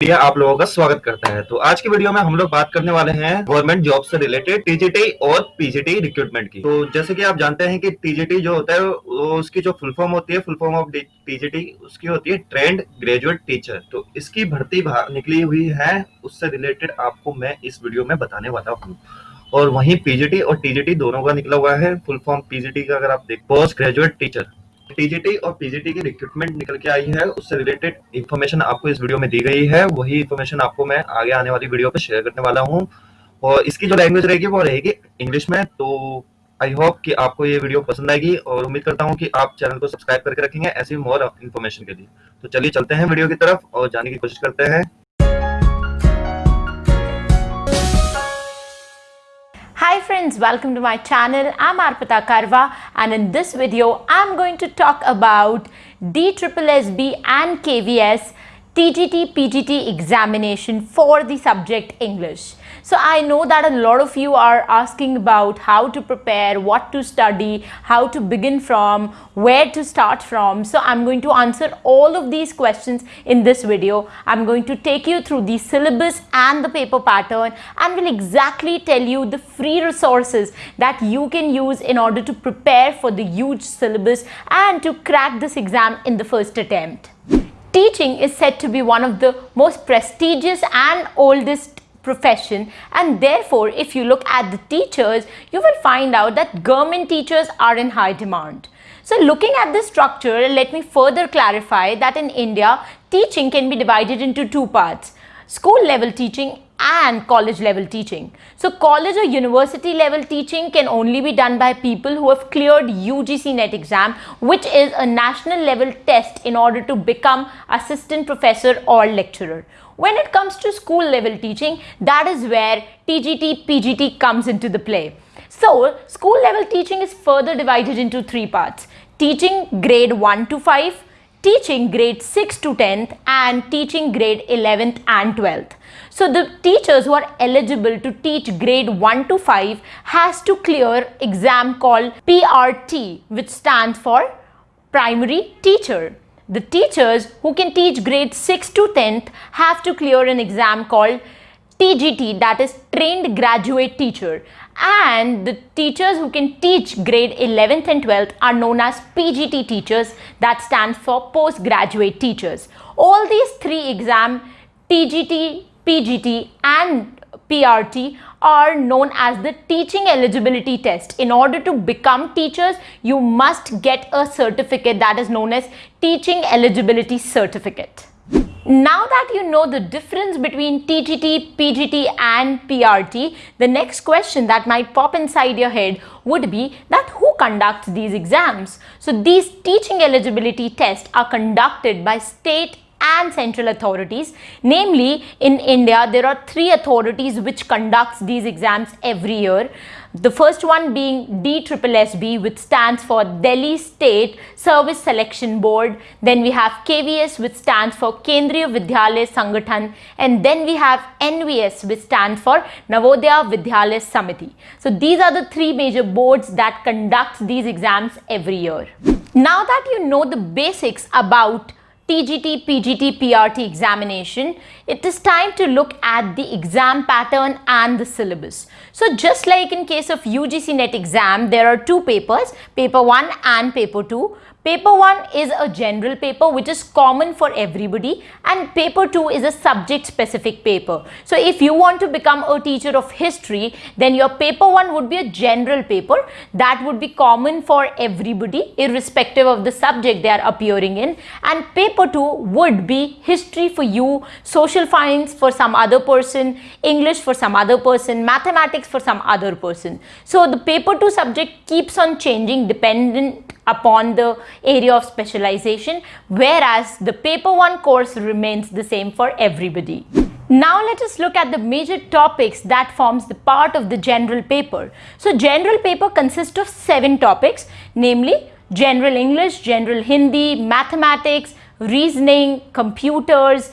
Media आप लोगों का स्वागत करता है। तो आज की वीडियो में हम लोग बात करने वाले हैं गवर्नमेंट जॉब से रिलेटेड टीजीटी और पीजीटी रिक्रूटमेंट की। तो जैसे कि आप जानते हैं कि टीजीटी जो होता है उसकी जो फुल फॉर्म होती है फुल फॉर्म ऑफ़ टीजीटी उसकी होती है ट्रेंड ग्रेजुएट टीचर तो इसकी भर्ती निकली हुई है, उससे रिलेटेड आपको मैं इस वीडियो में बताने वाला हूँ। और वहीं पीजीटी और टीजीटी दोनों का निकला हुआ है फुल फॉर्म पीजीटी का अगर आप देख पोस्ट ग्रेजुएट टीचर टीजीटी और पीजीटी की रिक्रूटमेंट निकल के आई है। उससे रिलेटेड इन्फॉर्मेशन आपको इस वीडियो में दी गई है। वही इन्फॉर्मेशन आपको मैं आगे आने वाली वीडियो पे शेयर करने वाला हूँ। और इसकी जो लैंग्वेज रहेगी वो रहेगी इंग्लिश में। तो आई होप कि आपको ये वीडियो पसंद आएगी और उम्मीद करता हूँ कि आप चैनल को सब्सक्राइब करके रखेंगे ऐसी मोर इन्फॉर्मेशन के लिए। तो चलिए चलते हैं वीडियो की तरफ़ और जाने की कोशिश करते हैं। Hi friends, welcome to my channel. I'm Arpita Karwa and in this video I'm going to talk about DSSB and KVS TGT PGT examination for the subject English. So I know that a lot of you are asking about how to prepare, what to study, how to begin from, where to start from. So I'm going to answer all of these questions in this video. I'm going to take you through the syllabus and the paper pattern and will exactly tell you the free resources that you can use in order to prepare for the huge syllabus and to crack this exam in the first attempt. Teaching is said to be one of the most prestigious and oldest profession and therefore if you look at the teachers you will find out that government teachers are in high demand. So looking at this structure let me further clarify that in India teaching can be divided into two parts school level teaching and college level teaching. So college or university level teaching can only be done by people who have cleared UGC NET exam which is a national level test in order to become assistant professor or lecturer. When it comes to school level teaching, that is where TGT, PGT comes into the play. So, school level teaching is further divided into three parts. Teaching grade 1 to 5, teaching grade 6 to 10th and teaching grade 11th and 12th. So the teachers who are eligible to teach grade 1 to 5 has to clear exam called PRT which stands for primary teacher. The teachers who can teach grade 6 to 10th have to clear an exam called TGT that is trained graduate teacher and the teachers who can teach grade 11th and 12th are known as PGT teachers that stands for postgraduate teachers. All these three exam TGT, PGT and PRT are known as the teaching eligibility test. In order to become teachers, you must get a certificate that is known as teaching eligibility certificate. Now that you know the difference between TGT, PGT and PRT, the next question that might pop inside your head would be that who conducts these exams? So these teaching eligibility tests are conducted by state and central authorities. Namely, in India, there are three authorities which conducts these exams every year. The first one being DSSB, which stands for Delhi State Service Selection Board. Then we have KVS, which stands for Kendriya Vidyalaya Sangathan. And then we have NVS, which stands for Navodaya Vidyalaya Samiti. So these are the three major boards that conduct these exams every year. Now that you know the basics about TGT, PGT, PRT examination, it is time to look at the exam pattern and the syllabus. So just like in case of UGC NET exam, there are two papers, paper 1 and paper 2. Paper 1 is a general paper which is common for everybody and paper 2 is a subject specific paper. So if you want to become a teacher of history then your paper 1 would be a general paper that would be common for everybody irrespective of the subject they are appearing in and paper 2 would be history for you, social science for some other person, English for some other person, mathematics for some other person. So the paper 2 subject keeps on changing dependent upon the area of specialization whereas the paper 1 course remains the same for everybody. Now let us look at the major topics that forms the part of the general paper. So general paper consists of seven topics namely general English, general Hindi, mathematics, reasoning, computers,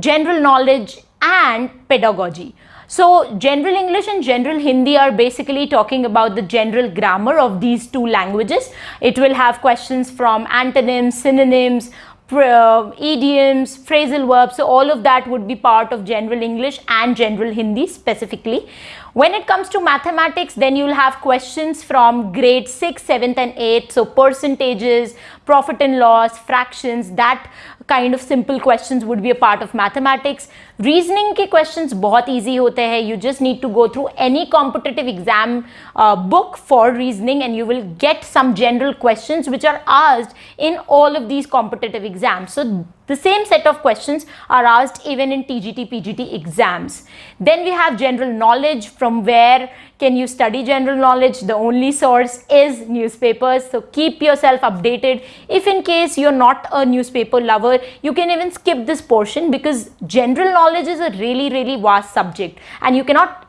general knowledge and pedagogy. So general English and general Hindi are basically talking about the general grammar of these two languages. It will have questions from antonyms, synonyms, uh, idioms, phrasal verbs, so all of that would be part of general English and general Hindi specifically. When it comes to mathematics, then you'll have questions from grade 6, 7th and 8th, so percentages, profit and loss, fractions, that kind of simple questions would be a part of mathematics. Reasoning ke questions बहुत easy होते हैं, you just need to go through any competitive exam uh, book for reasoning and you will get some general questions which are asked in all of these competitive exams. So the same set of questions are asked even in TGT, PGT exams. Then we have general knowledge from where can you study general knowledge? The only source is newspapers. So keep yourself updated. If in case you're not a newspaper lover, you can even skip this portion because general knowledge is a really, really vast subject and you cannot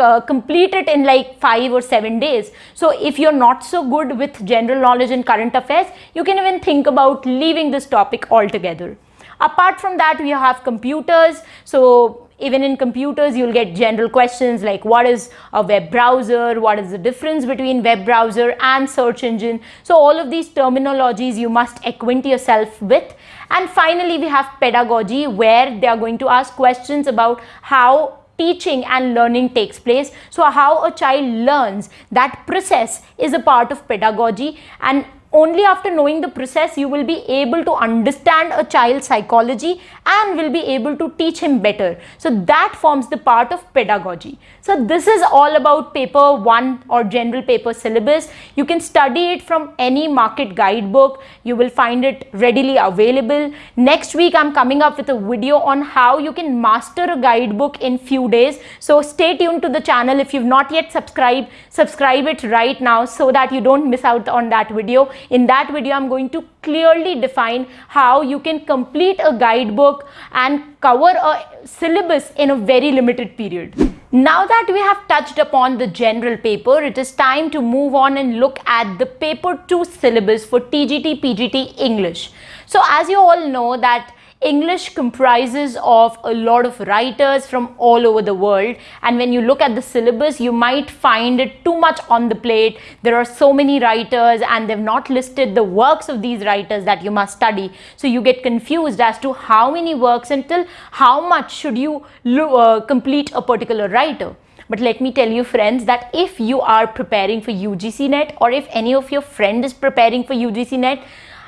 uh, complete it in like five or seven days. So if you're not so good with general knowledge and current affairs, you can even think about leaving this topic altogether. Apart from that, we have computers. So even in computers, you'll get general questions like what is a web browser? What is the difference between web browser and search engine? So all of these terminologies you must acquaint yourself with. And finally, we have pedagogy where they are going to ask questions about how teaching and learning takes place. So how a child learns, that process is a part of pedagogy and only after knowing the process you will be able to understand a child's psychology and will be able to teach him better. So that forms the part of pedagogy. So this is all about paper 1 or general paper syllabus. You can study it from any market guidebook. You will find it readily available. Next week I'm coming up with a video on how you can master a guidebook in few days. So stay tuned to the channel. If you've not yet subscribed, subscribe it right now so that you don't miss out on that video. In that video, I'm going to clearly define how you can complete a guidebook and cover a syllabus in a very limited period. Now that we have touched upon the general paper, it is time to move on and look at the paper 2 syllabus for TGT PGT English. So as you all know that English comprises of a lot of writers from all over the world and when you look at the syllabus you might find it too much on the plate. There are so many writers and they've not listed the works of these writers that you must study. So you get confused as to how many works until how much should you uh, complete a particular writer. But let me tell you friends that if you are preparing for UGC NET or if any of your friend is preparing for UGC NET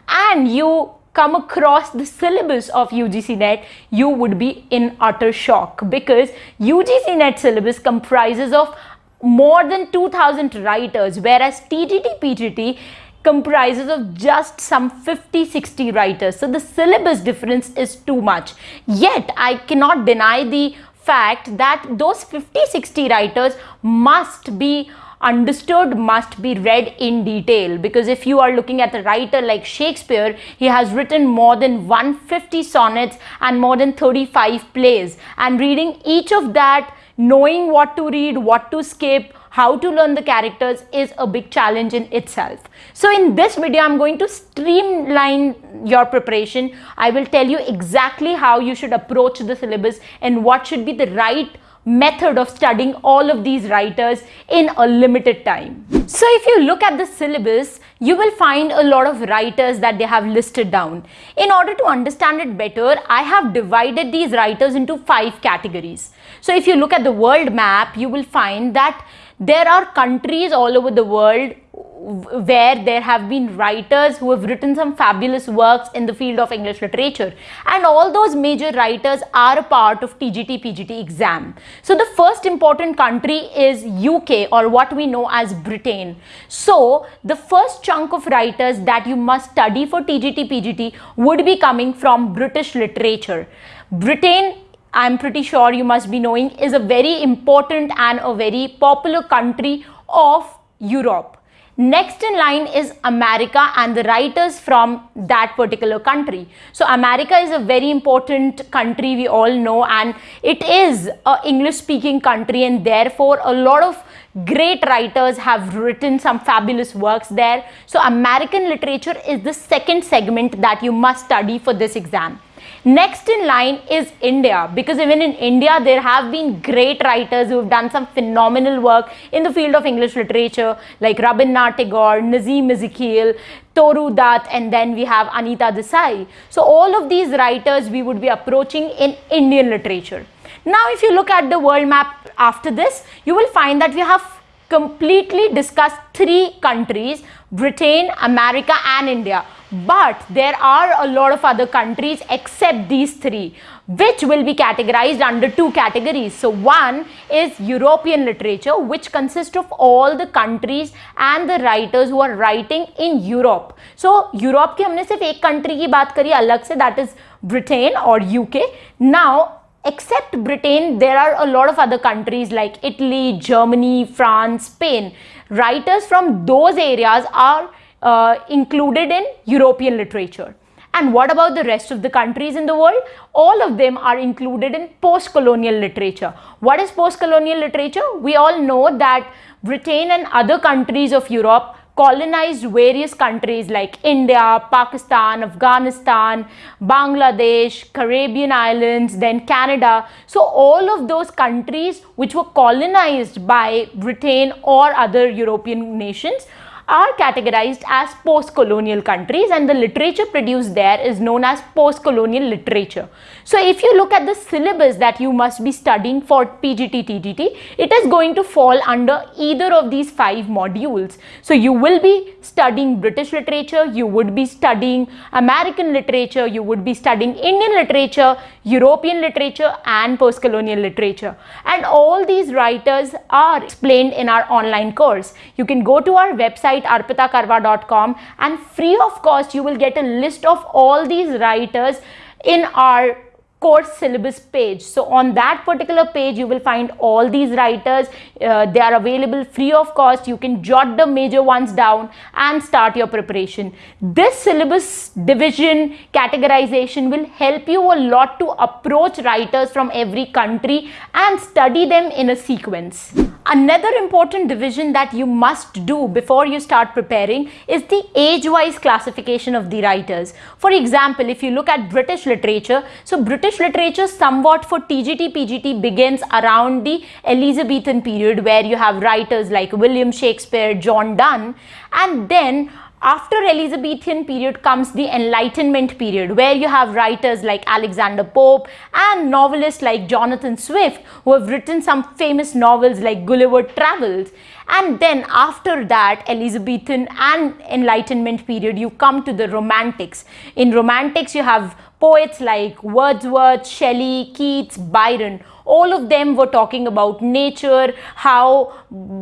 and you come across the syllabus of UGC NET, you would be in utter shock because UGC NET syllabus comprises of more than 2000 writers whereas TGT PGT comprises of just some 50-60 writers. So the syllabus difference is too much. Yet I cannot deny the fact that those 50-60 writers must be understood must be read in detail because if you are looking at a writer like Shakespeare, he has written more than 150 sonnets and more than 35 plays and reading each of that, knowing what to read, what to skip, how to learn the characters is a big challenge in itself. So in this video, I'm going to streamline your preparation. I will tell you exactly how you should approach the syllabus and what should be the right method of studying all of these writers in a limited time. So if you look at the syllabus, you will find a lot of writers that they have listed down. In order to understand it better, I have divided these writers into five categories. So if you look at the world map, you will find that there are countries all over the world where there have been writers who have written some fabulous works in the field of English literature and all those major writers are a part of TGT PGT exam. So the first important country is UK or what we know as Britain. So the first chunk of writers that you must study for TGT PGT would be coming from British literature. Britain I'm pretty sure you must be knowing is a very important and a very popular country of Europe. Next in line is America and the writers from that particular country. So America is a very important country we all know and it is a English speaking country and therefore a lot of great writers have written some fabulous works there. So American literature is the second segment that you must study for this exam. Next in line is India because even in India there have been great writers who have done some phenomenal work in the field of English literature like Rabindranath Tagore, Nissim Ezekiel, Toru Dutt and then we have Anita Desai. So all of these writers we would be approaching in Indian literature. Now if you look at the world map after this, you will find that we have completely discussed three countries, Britain, America and India. But there are a lot of other countries except these three, which will be categorized under two categories. So one is European literature, which consists of all the countries and the writers who are writing in Europe. So Europe के हमने सिर्फ एक country की बात करी अलग से that is Britain or UK. Now except Britain, there are a lot of other countries like Italy, Germany, France, Spain. Writers from those areas are uh, included in European literature. And what about the rest of the countries in the world? All of them are included in post-colonial literature. What is post-colonial literature? We all know that Britain and other countries of Europe colonized various countries like India, Pakistan, Afghanistan, Bangladesh, Caribbean islands, then Canada. So all of those countries which were colonized by Britain or other European nations are categorized as post-colonial countries and the literature produced there is known as post-colonial literature. So if you look at the syllabus that you must be studying for PGT TGT, it is going to fall under either of these five modules. So you will be studying British literature, you would be studying American literature, you would be studying Indian literature, European literature and post-colonial literature. And all these writers are explained in our online course. You can go to our website arpitakarwa.com and free of cost you will get a list of all these writers in our course syllabus page. So on that particular page, you will find all these writers. Uh, they are available free of cost. You can jot the major ones down and start your preparation. This syllabus division categorization will help you a lot to approach writers from every country and study them in a sequence. Another important division that you must do before you start preparing is the age-wise classification of the writers. For example, if you look at British literature, so British literature somewhat for TGT PGT begins around the Elizabethan period where you have writers like William Shakespeare, John Donne and then after Elizabethan period comes the Enlightenment period where you have writers like Alexander Pope and novelists like Jonathan Swift who have written some famous novels like Gulliver Travels and then after that Elizabethan and Enlightenment period you come to the Romantics. In Romantics you have poets like Wordsworth, Shelley, Keats, Byron. All of them were talking about nature how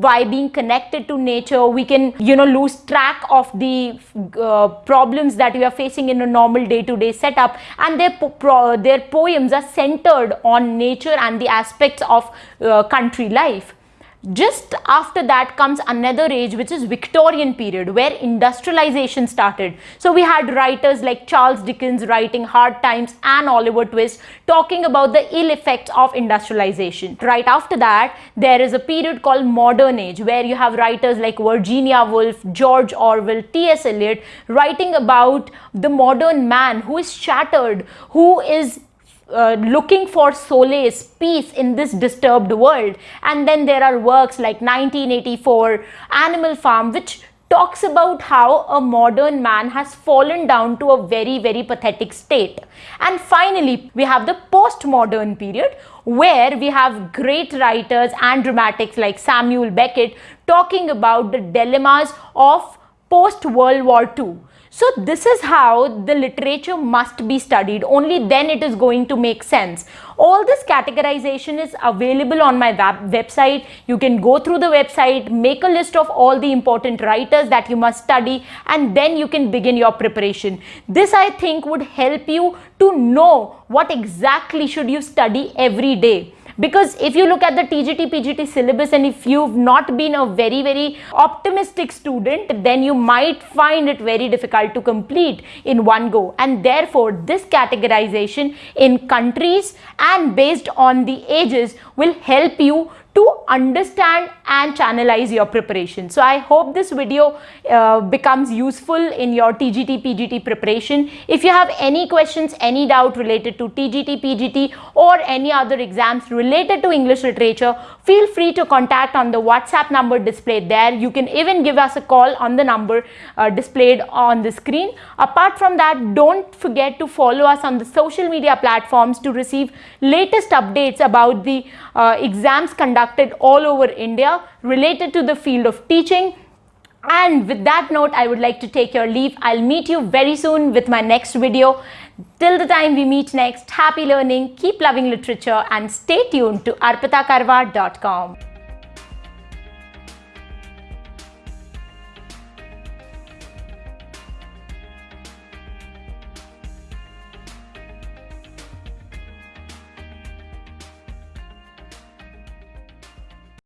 by being connected to nature we can you know lose track of the uh, problems that we are facing in a normal day-to-day -day setup. And their their poems are centered on nature and the aspects of uh, country life just after that comes another age which is Victorian period where industrialization started. So we had writers like Charles Dickens writing Hard Times and Oliver Twist talking about the ill effects of industrialization. Right after that there is a period called modern age where you have writers like Virginia Woolf, George Orwell, T.S. Eliot writing about the modern man who is shattered, who is uh, looking for solace, peace in this disturbed world. And then there are works like 1984, Animal Farm, which talks about how a modern man has fallen down to a very, very pathetic state. And finally, we have the postmodern period where we have great writers and dramatics like Samuel Beckett talking about the dilemmas of post-World War II. So this is how the literature must be studied. Only then it is going to make sense. All this categorization is available on my web website. You can go through the website, make a list of all the important writers that you must study and then you can begin your preparation. This I think would help you to know what exactly should you study every day because if you look at the TGT PGT syllabus and if you've not been a very very optimistic student then you might find it very difficult to complete in one go. And therefore this categorization in countries and based on the ages will help you to understand and channelize your preparation. So I hope this video uh, becomes useful in your TGT PGT preparation. If you have any questions, any doubt related to TGT PGT or any other exams related to English literature, feel free to contact on the WhatsApp number displayed there. You can even give us a call on the number uh, displayed on the screen. Apart from that, don't forget to follow us on the social media platforms to receive latest updates about the uh, exams conducted all over India related to the field of teaching. And with that note, I would like to take your leave. I'll meet you very soon with my next video. Till the time we meet next, happy learning, keep loving literature and stay tuned to arpitakarwa.com.